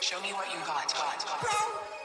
Show me what you got. got.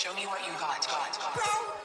Show me what you got. got.